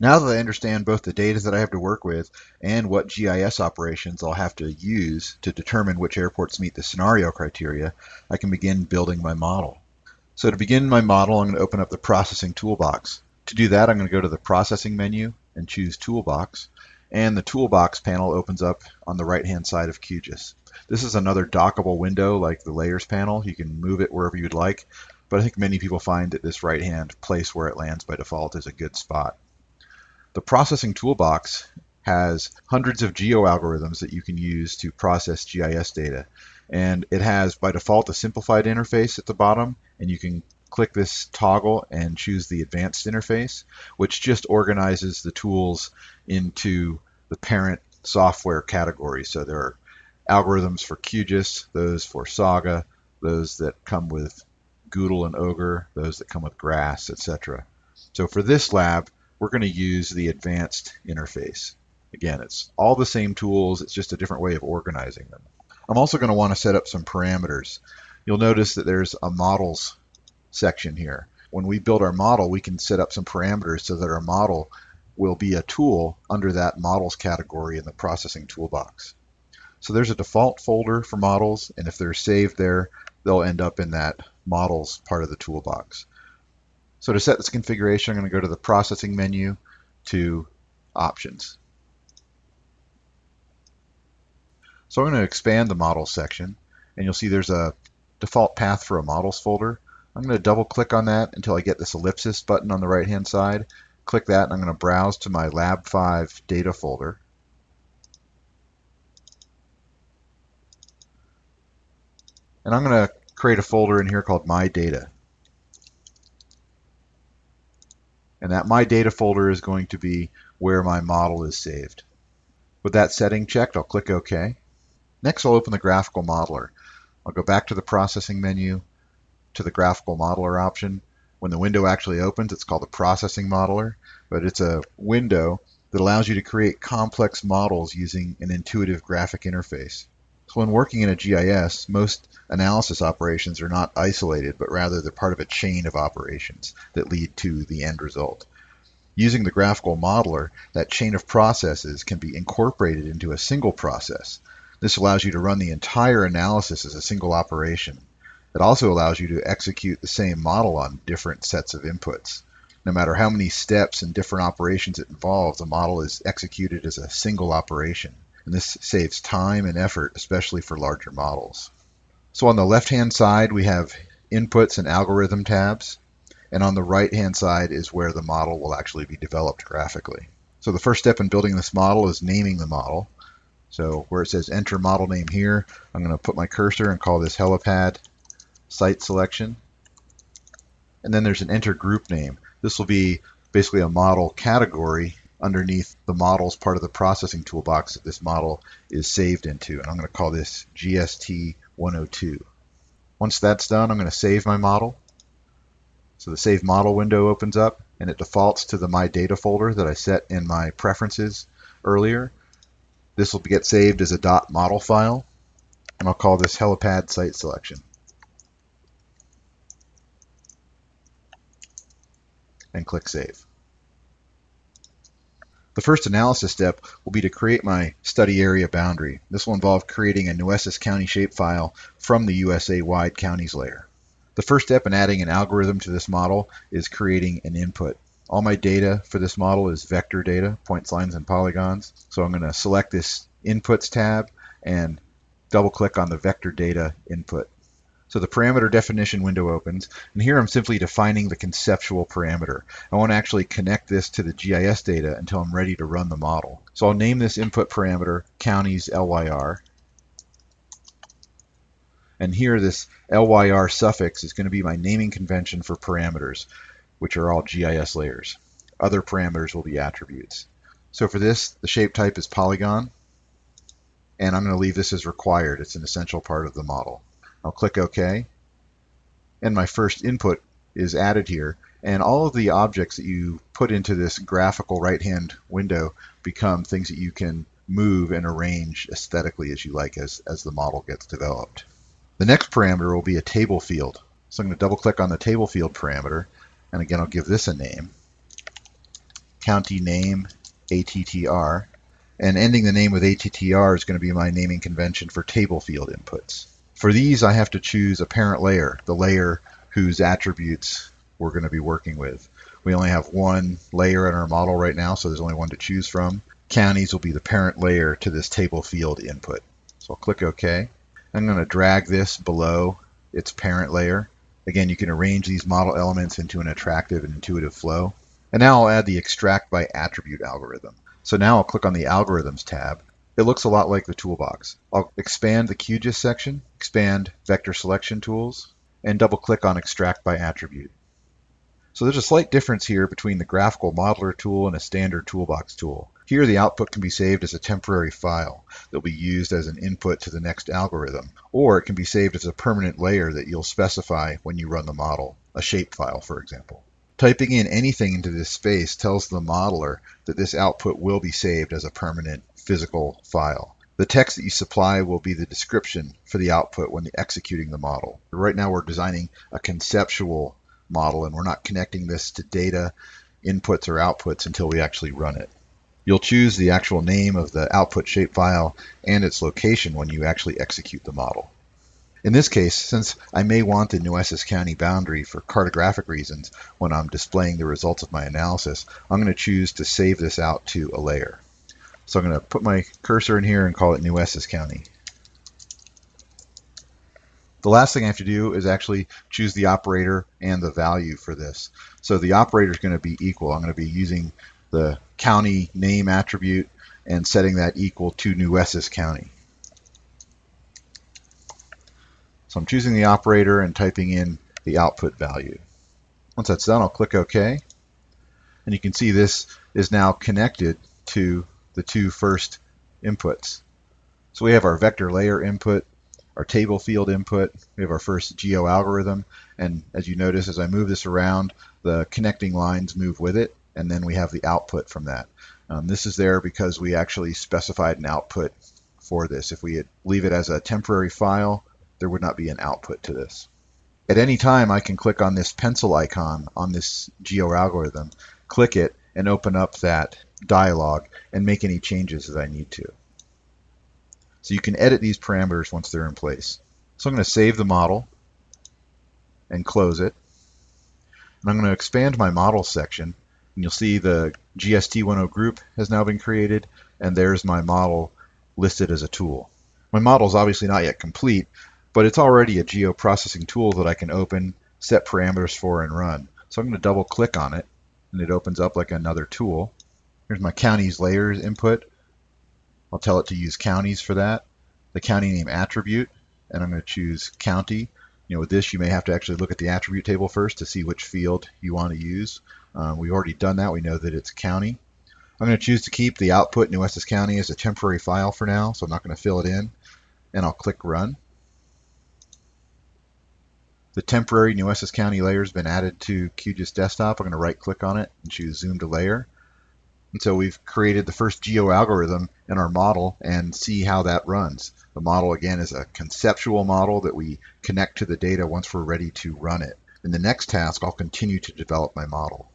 Now that I understand both the data that I have to work with and what GIS operations I'll have to use to determine which airports meet the scenario criteria, I can begin building my model. So to begin my model, I'm going to open up the processing toolbox. To do that, I'm going to go to the processing menu and choose toolbox. And the toolbox panel opens up on the right-hand side of QGIS. This is another dockable window like the layers panel. You can move it wherever you'd like, but I think many people find that this right-hand place where it lands by default is a good spot. The processing toolbox has hundreds of geo algorithms that you can use to process GIS data. And it has by default a simplified interface at the bottom, and you can click this toggle and choose the advanced interface, which just organizes the tools into the parent software category. So there are algorithms for QGIS, those for Saga, those that come with GDAL and OGR, those that come with Grass, etc. So for this lab, we're going to use the advanced interface. Again, it's all the same tools, it's just a different way of organizing them. I'm also going to want to set up some parameters. You'll notice that there's a models section here. When we build our model, we can set up some parameters so that our model will be a tool under that models category in the processing toolbox. So there's a default folder for models, and if they're saved there, they'll end up in that models part of the toolbox. So to set this configuration, I'm going to go to the processing menu to options. So I'm going to expand the models section, and you'll see there's a default path for a models folder. I'm going to double click on that until I get this ellipsis button on the right hand side. Click that and I'm going to browse to my Lab 5 data folder. And I'm going to create a folder in here called My Data. And that My Data folder is going to be where my model is saved. With that setting checked, I'll click OK. Next, I'll open the Graphical Modeler. I'll go back to the Processing menu, to the Graphical Modeler option. When the window actually opens, it's called the Processing Modeler, but it's a window that allows you to create complex models using an intuitive graphic interface. So when working in a GIS, most analysis operations are not isolated, but rather they're part of a chain of operations that lead to the end result. Using the graphical modeler, that chain of processes can be incorporated into a single process. This allows you to run the entire analysis as a single operation. It also allows you to execute the same model on different sets of inputs. No matter how many steps and different operations it involves, the model is executed as a single operation and this saves time and effort, especially for larger models. So on the left-hand side, we have inputs and algorithm tabs, and on the right-hand side is where the model will actually be developed graphically. So the first step in building this model is naming the model. So where it says enter model name here, I'm going to put my cursor and call this helipad site selection. And then there's an enter group name. This will be basically a model category underneath the models part of the processing toolbox that this model is saved into. And I'm going to call this GST 102. Once that's done, I'm going to save my model. So the Save Model window opens up, and it defaults to the My Data folder that I set in my preferences earlier. This will get saved as a .model file, and I'll call this helipad site selection. And click Save. The first analysis step will be to create my study area boundary. This will involve creating a Nueces County shapefile from the USA-wide counties layer. The first step in adding an algorithm to this model is creating an input. All my data for this model is vector data, points, lines, and polygons. So I'm going to select this Inputs tab and double click on the vector data input. So the parameter definition window opens, and here I'm simply defining the conceptual parameter. I want to actually connect this to the GIS data until I'm ready to run the model. So I'll name this input parameter counties LYR. And here this LYR suffix is going to be my naming convention for parameters, which are all GIS layers. Other parameters will be attributes. So for this, the shape type is polygon, and I'm going to leave this as required. It's an essential part of the model. I'll click OK. And my first input is added here. And all of the objects that you put into this graphical right-hand window become things that you can move and arrange aesthetically as you like as, as the model gets developed. The next parameter will be a table field. So I'm going to double click on the table field parameter. And again, I'll give this a name. county name ATTR, and ending the name with ATTR is going to be my naming convention for table field inputs. For these, I have to choose a parent layer, the layer whose attributes we're going to be working with. We only have one layer in our model right now, so there's only one to choose from. Counties will be the parent layer to this table field input. So I'll click OK. I'm going to drag this below its parent layer. Again, you can arrange these model elements into an attractive and intuitive flow. And now I'll add the extract by attribute algorithm. So now I'll click on the algorithms tab. It looks a lot like the toolbox. I'll expand the QGIS section, expand vector selection tools, and double click on extract by attribute. So there's a slight difference here between the graphical modeler tool and a standard toolbox tool. Here the output can be saved as a temporary file that will be used as an input to the next algorithm, or it can be saved as a permanent layer that you'll specify when you run the model, a shapefile for example. Typing in anything into this space tells the modeler that this output will be saved as a permanent physical file. The text that you supply will be the description for the output when executing the model. Right now we're designing a conceptual model and we're not connecting this to data inputs or outputs until we actually run it. You'll choose the actual name of the output shapefile and its location when you actually execute the model. In this case, since I may want the Nueces County boundary for cartographic reasons when I'm displaying the results of my analysis, I'm going to choose to save this out to a layer. So I'm going to put my cursor in here and call it Nueces County. The last thing I have to do is actually choose the operator and the value for this. So the operator is going to be equal. I'm going to be using the county name attribute and setting that equal to Nueces County. So I'm choosing the operator and typing in the output value. Once that's done, I'll click OK. And you can see this is now connected to the two first inputs. So we have our vector layer input, our table field input, we have our first geo algorithm, and as you notice, as I move this around, the connecting lines move with it and then we have the output from that. Um, this is there because we actually specified an output for this. If we leave it as a temporary file, there would not be an output to this. At any time, I can click on this pencil icon on this geo algorithm, click it, and open up that dialog and make any changes that I need to. So you can edit these parameters once they're in place. So I'm going to save the model and close it. And I'm going to expand my model section and you'll see the GST10 group has now been created, and there's my model listed as a tool. My model is obviously not yet complete, but it's already a geoprocessing tool that I can open, set parameters for, and run. So I'm going to double click on it, and it opens up like another tool. Here's my counties layers input. I'll tell it to use counties for that. The county name attribute, and I'm going to choose county. You know, with this, you may have to actually look at the attribute table first to see which field you want to use. Um, we've already done that. We know that it's county. I'm going to choose to keep the output in Nueces County as a temporary file for now, so I'm not going to fill it in. And I'll click Run. The temporary Nueces County layer has been added to QGIS Desktop. I'm going to right click on it and choose Zoom to Layer. And so we've created the first geo algorithm in our model and see how that runs. The model again is a conceptual model that we connect to the data once we're ready to run it. In the next task, I'll continue to develop my model.